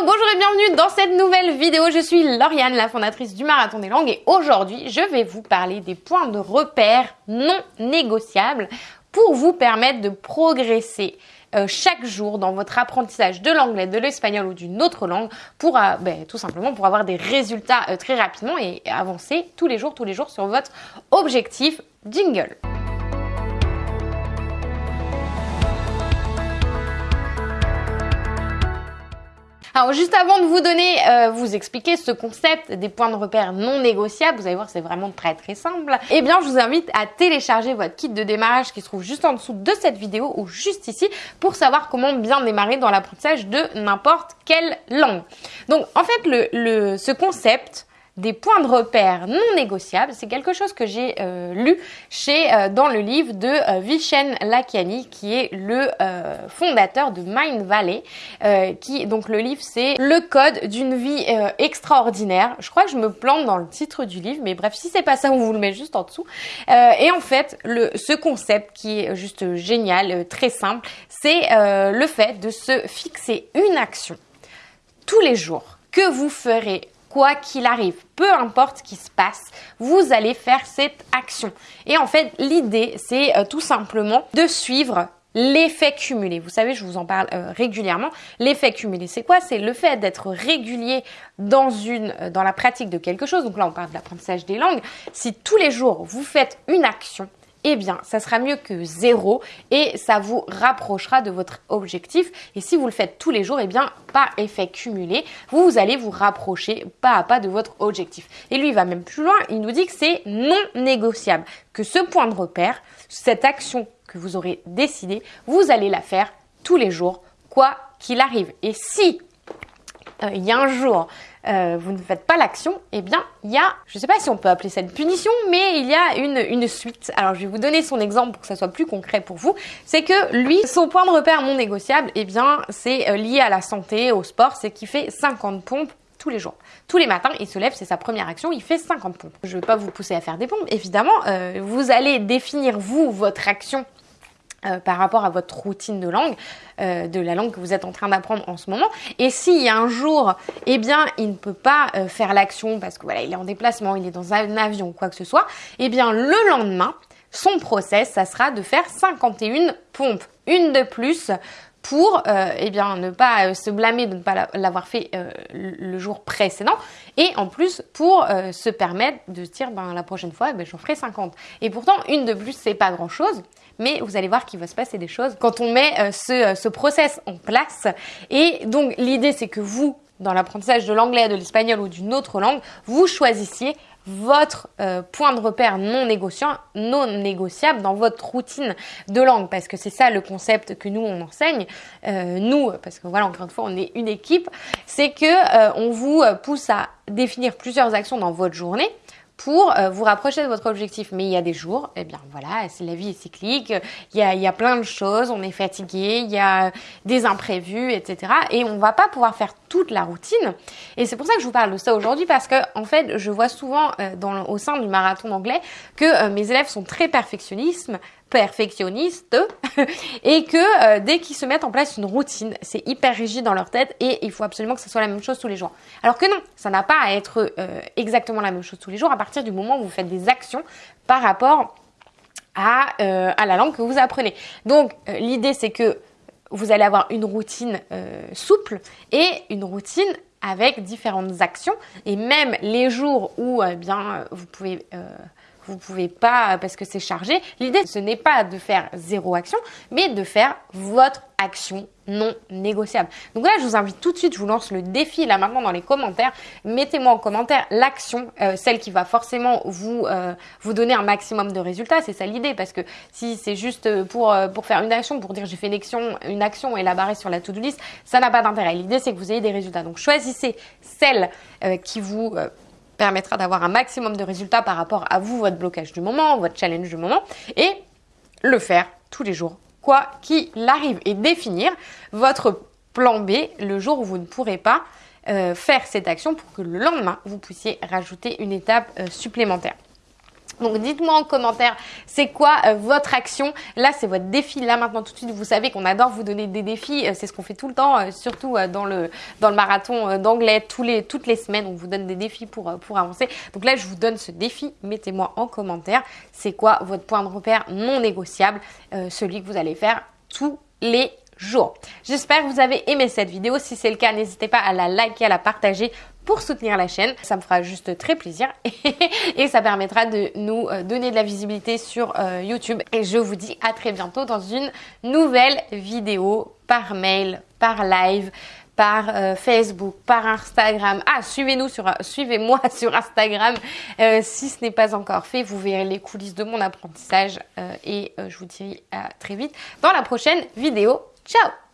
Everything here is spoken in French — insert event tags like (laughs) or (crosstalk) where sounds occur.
Bonjour et bienvenue dans cette nouvelle vidéo. Je suis Lauriane, la fondatrice du Marathon des Langues et aujourd'hui, je vais vous parler des points de repère non négociables pour vous permettre de progresser euh, chaque jour dans votre apprentissage de l'anglais, de l'espagnol ou d'une autre langue pour euh, ben, tout simplement pour avoir des résultats euh, très rapidement et avancer tous les jours, tous les jours sur votre objectif jingle. Alors juste avant de vous donner, euh, vous expliquer ce concept des points de repère non négociables, vous allez voir c'est vraiment très très simple. Eh bien je vous invite à télécharger votre kit de démarrage qui se trouve juste en dessous de cette vidéo ou juste ici pour savoir comment bien démarrer dans l'apprentissage de n'importe quelle langue. Donc en fait le, le ce concept des points de repère non négociables. C'est quelque chose que j'ai euh, lu chez euh, dans le livre de euh, Vishen Lakiani, qui est le fondateur de Mind Valley. qui donc le livre c'est le code d'une vie extraordinaire. Je crois que je me plante dans le titre du livre, mais bref, si c'est pas ça, on vous le met juste en dessous. et en fait, ce concept qui est juste génial, très simple, c'est le fait de se fixer une action tous les jours que vous ferez quoi qu'il arrive, peu importe ce qui se passe, vous allez faire cette action. Et en fait, l'idée, c'est euh, tout simplement de suivre l'effet cumulé. Vous savez, je vous en parle euh, régulièrement. L'effet cumulé, c'est quoi? C'est le fait d'être régulier dans une euh, dans la pratique de quelque chose. Donc là, on parle de l'apprentissage des langues. Si tous les jours vous faites une action, eh bien, ça sera mieux que zéro et ça vous rapprochera de votre objectif. Et si vous le faites tous les jours, eh bien, pas effet cumulé, vous, allez vous rapprocher pas à pas de votre objectif. Et lui, il va même plus loin, il nous dit que c'est non négociable, que ce point de repère, cette action que vous aurez décidé, vous allez la faire tous les jours, quoi qu'il arrive. Et si euh, il y a un jour euh, vous ne faites pas l'action, eh bien, il y a, je ne sais pas si on peut appeler ça une punition, mais il y a une, suite. Alors, je vais vous donner son exemple pour que ça soit plus concret pour vous. C'est que lui, son point de repère non négociable, eh bien, c'est euh, lié à la santé, au sport, c'est qu'il fait 50 pompes tous les jours. Tous les matins, il se lève, c'est sa première action, il fait 50 pompes. Je ne vais pas vous pousser à faire des pompes, évidemment. Vous allez définir, vous, votre action euh, par rapport à votre routine de langue, euh, de la langue que vous êtes en train d'apprendre en ce moment. Et a un jour, eh bien, il ne peut pas euh, faire l'action parce que voilà, il est en déplacement, il est dans un avion ou quoi que ce soit, eh bien, le lendemain, son process, ça sera de faire 51 pompes, une de plus pour eh bien ne pas se blâmer de ne pas l'avoir fait le jour précédent et en plus pour se permettre de se dire ben la prochaine fois ben, j'en ferai 50 et pourtant une de plus c'est pas grand chose mais vous allez voir qu'il va se passer des choses quand on met euh, ce, euh, ce process en place. Et donc l'idée c'est que vous, dans l'apprentissage de l'anglais, de l'espagnol ou d'une autre langue, vous choisissiez votre euh, point de repère non négociant, non négociable dans votre routine de langue, parce que c'est ça le concept que nous on enseigne, euh, nous, parce que voilà encore une fois on est une équipe, c'est que euh, on vous pousse à définir plusieurs actions dans votre journée pour euh, vous rapprocher de votre objectif. Mais il y a des jours, eh bien voilà, la vie est cyclique, il y a, il y a plein de choses, on est fatigué, il y a des imprévus, etc. Et on va pas pouvoir faire toute la routine. Et c'est pour ça que je vous parle de ça aujourd'hui parce que en fait, je vois souvent euh, dans, au sein du marathon d'anglais que euh, mes élèves sont très perfectionnistes, perfectionnistes (laughs) et que euh, dès qu'ils se mettent en place une routine, c'est hyper rigide dans leur tête et il faut absolument que ce soit la même chose tous les jours. Alors que non, ça n'a pas à être euh, exactement la même chose tous les jours à partir du moment où vous faites des actions par rapport à, euh, à la langue que vous apprenez. Donc l'idée c'est que vous allez avoir une routine souple et une routine avec différentes actions et même les jours où eh bien vous pouvez vous pouvez pas parce que c'est chargé. L'idée, ce n'est pas de faire zéro action, mais de faire votre action non négociable. Donc là, je vous invite tout de suite, je vous lance le défi là maintenant dans les commentaires. Mettez-moi en commentaire l'action, euh, celle qui va forcément vous euh, vous donner un maximum de résultats. C'est ça l'idée, parce que si c'est juste pour euh, pour faire une action, pour dire j'ai fait une action, une action et la barrer sur la to-do list, ça n'a pas d'intérêt. L'idée, c'est que vous ayez des résultats. Donc choisissez celle qui vous permettra d'avoir un maximum de résultats par rapport à vous, votre blocage du moment, votre challenge du moment, et le faire tous les jours, quoi qu'il arrive, et définir votre plan B le jour où vous ne pourrez pas euh, faire cette action pour que le lendemain, vous puissiez rajouter une étape euh, supplémentaire. Donc dites-moi en commentaire, c'est quoi euh, votre action? Là, c'est votre défi. Là, maintenant, tout de suite, vous savez qu'on adore vous donner des défis. Euh, c'est ce qu'on fait tout le temps, euh, surtout dans le, marathon d'anglais. Toutes les semaines, on vous donne des défis pour, pour avancer. Donc là, je vous donne ce défi. Mettez-moi en commentaire, c'est quoi votre point de repère non négociable, celui que vous allez faire tous les jours. J'espère que vous avez aimé cette vidéo. Si c'est le cas, n'hésitez pas à la liker, à la partager pour soutenir la chaîne. Ça me fera juste très plaisir (laughs) et ça permettra de nous euh, donner de la visibilité sur euh, YouTube. Et je vous dis à très bientôt dans une nouvelle vidéo par mail, par live par euh, Facebook, par Instagram. Ah, suivez-nous sur, suivez-moi (laughs) sur Instagram si ce n'est pas encore fait. Vous verrez les coulisses de mon apprentissage et je vous dis à très vite dans la prochaine vidéo. Ciao